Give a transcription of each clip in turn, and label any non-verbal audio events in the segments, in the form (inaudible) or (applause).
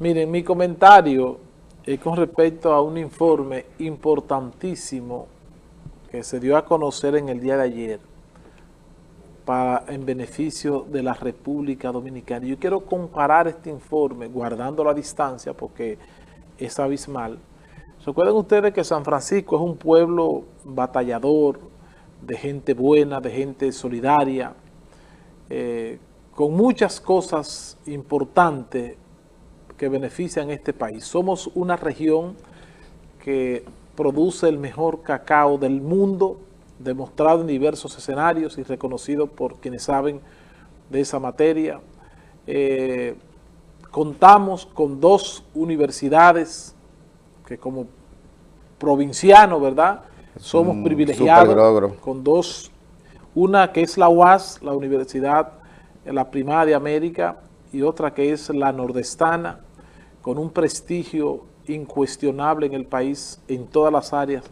Miren, mi comentario es con respecto a un informe importantísimo que se dio a conocer en el día de ayer para, en beneficio de la República Dominicana. Yo quiero comparar este informe, guardando la distancia, porque es abismal. Recuerden ustedes que San Francisco es un pueblo batallador, de gente buena, de gente solidaria, eh, con muchas cosas importantes que benefician a este país. Somos una región que produce el mejor cacao del mundo, demostrado en diversos escenarios y reconocido por quienes saben de esa materia. Eh, contamos con dos universidades que como provinciano, ¿verdad? Somos privilegiados con dos, una que es la UAS, la Universidad, la Primada de América, y otra que es la Nordestana, con un prestigio incuestionable en el país en todas las áreas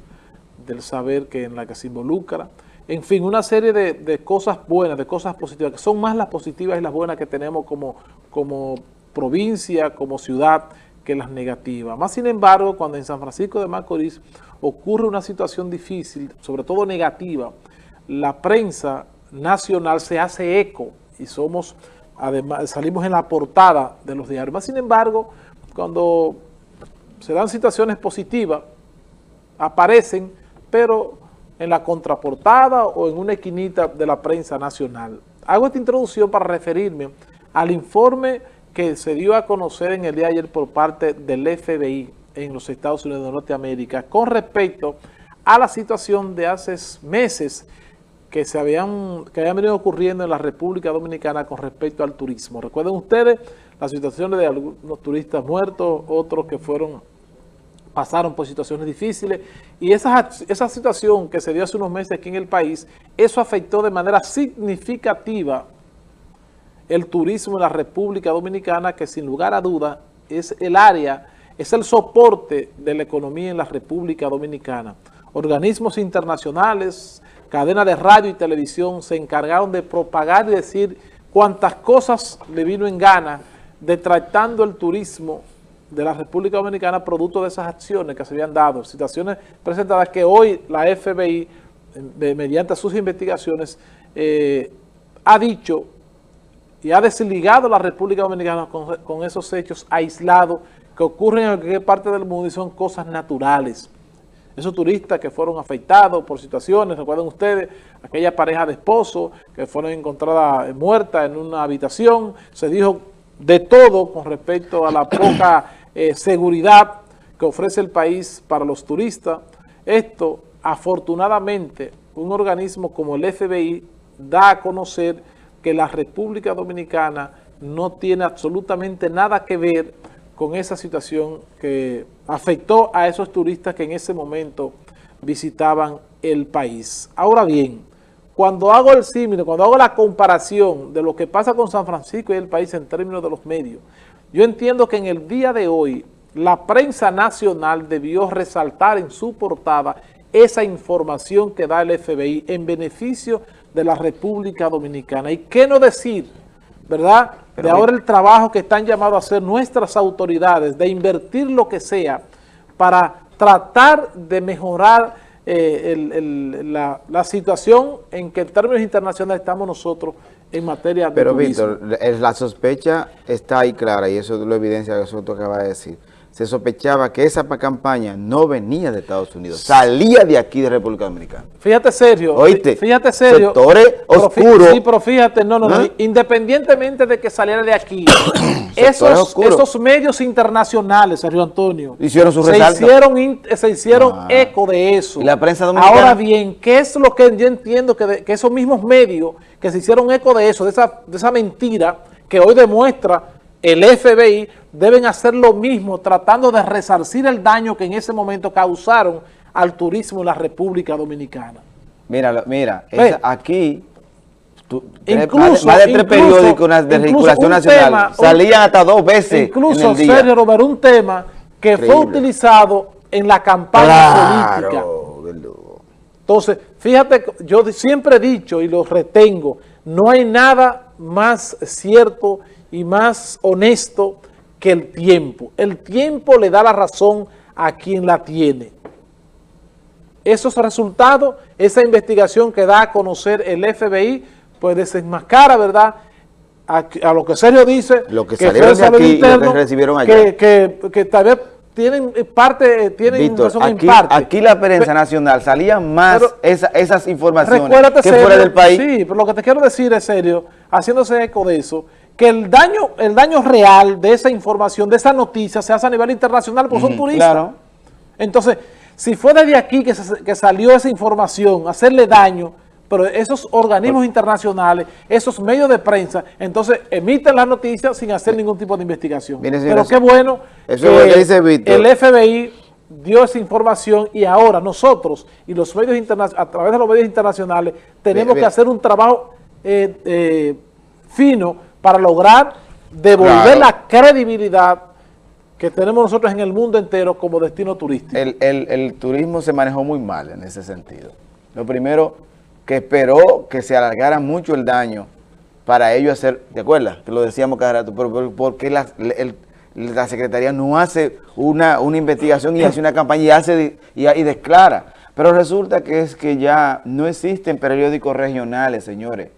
del saber que en la que se involucra. En fin, una serie de, cosas buenas, de cosas positivas, que son más las positivas y las buenas que tenemos como, como provincia, como ciudad, que las negativas. Más sin embargo, cuando en San Francisco de Macorís ocurre una situación difícil, sobre todo negativa, la prensa nacional se hace eco y somos, además, salimos en la portada de los diarios. Más sin embargo, cuando se dan situaciones positivas, aparecen, pero en la contraportada o en una esquinita de la prensa nacional. Hago esta introducción para referirme al informe que se dio a conocer en el día de ayer por parte del FBI en los Estados Unidos de Norteamérica con respecto a la situación de hace meses que se habían, que habían venido ocurriendo en la República Dominicana con respecto al turismo. Recuerden ustedes las situaciones de algunos turistas muertos, otros que fueron pasaron por situaciones difíciles y esa, esa situación que se dio hace unos meses aquí en el país, eso afectó de manera significativa el turismo en la República Dominicana, que sin lugar a dudas es el área, es el soporte de la economía en la República Dominicana. Organismos internacionales, cadenas de radio y televisión se encargaron de propagar y decir cuántas cosas le vino en gana de tratando el turismo de la República Dominicana producto de esas acciones que se habían dado, situaciones presentadas que hoy la FBI, mediante sus investigaciones, eh, ha dicho y ha desligado la República Dominicana con, esos hechos aislados que ocurren en cualquier parte del mundo y son cosas naturales. Esos turistas que fueron afectados por situaciones, recuerden ustedes, aquella pareja de esposos que fueron encontradas muertas en una habitación, se dijo de todo con respecto a la (coughs) poca eh, seguridad que ofrece el país para los turistas. Esto, afortunadamente, un organismo como el FBI da a conocer que la República Dominicana no tiene absolutamente nada que ver con esa situación que afectó a esos turistas que en ese momento visitaban el país. Ahora bien, cuando hago el símil, cuando hago la comparación de lo que pasa con San Francisco y el país en términos de los medios, yo entiendo que en el día de hoy la prensa nacional debió resaltar en su portada esa información que da el FBI en beneficio de la República Dominicana. ¿Y qué no decir, verdad? de ahora el trabajo que están llamados a hacer nuestras autoridades, de invertir lo que sea para tratar de mejorar eh, la, situación en que en términos internacionales estamos nosotros en materia de Pero Víctor, la sospecha está ahí clara y eso lo evidencia que tú acaba de decir se sospechaba que esa campaña no venía de Estados Unidos, salía de aquí de República Dominicana. Fíjate serio, ¿Oíste? fíjate serio. Sectores oscuros. Sí, pero fíjate, no, no, no, independientemente de que saliera de aquí, (coughs) esos, esos, medios internacionales, Sergio Antonio, hicieron su se hicieron, se hicieron ah. eco de eso. ¿Y la prensa dominicana? Ahora bien, ¿qué es lo que yo entiendo que, que esos mismos medios que se hicieron eco de eso, de esa, de esa mentira que hoy demuestra el FBI deben hacer lo mismo tratando de resarcir el daño que en ese momento causaron al turismo en la República Dominicana. Mira, mira, aquí incluso, más de tres periódicos de circulación nacional salían hasta dos veces Incluso, en Sergio Robert, un tema que fue utilizado en la campaña política. Entonces, fíjate, yo siempre he dicho y lo retengo, no hay nada más cierto y más honesto que el tiempo. El tiempo le da la razón a quien la tiene. Esos resultados, esa investigación que da a conocer el FBI, pues desenmascara, ¿verdad?, a, lo que serio dice, lo que, salieron de aquí interno, y lo que recibieron allá. Que, que, tal vez tienen parte, tienen razón aquí, en parte. Aquí la prensa nacional salía más esas informaciones que fuera del país. Sí, pero lo que te quiero decir es serio, haciéndose eco de eso, que el daño, el daño real de esa información, de esa noticia, se hace a nivel internacional, porque son turistas. Claro. Entonces, si fue desde aquí que, que salió esa información, hacerle daño, pero esos organismos internacionales, esos medios de prensa, entonces emiten las noticias sin hacer ningún tipo de investigación. pero qué bueno que, el FBI dio esa información y ahora nosotros y los medios internacionales, a través de los medios internacionales, tenemos que hacer un trabajo eh, eh, fino para lograr devolver la credibilidad que tenemos nosotros en el mundo entero como destino turístico. el turismo se manejó muy mal en ese sentido. Lo primero que esperó que se alargara mucho el daño para ello hacer, ¿te acuerdas? Que lo decíamos cada rato, pero porque la, la Secretaría no hace una, una, investigación y hace una campaña y, hace y, y declara. Pero resulta que es que ya no existen periódicos regionales, señores.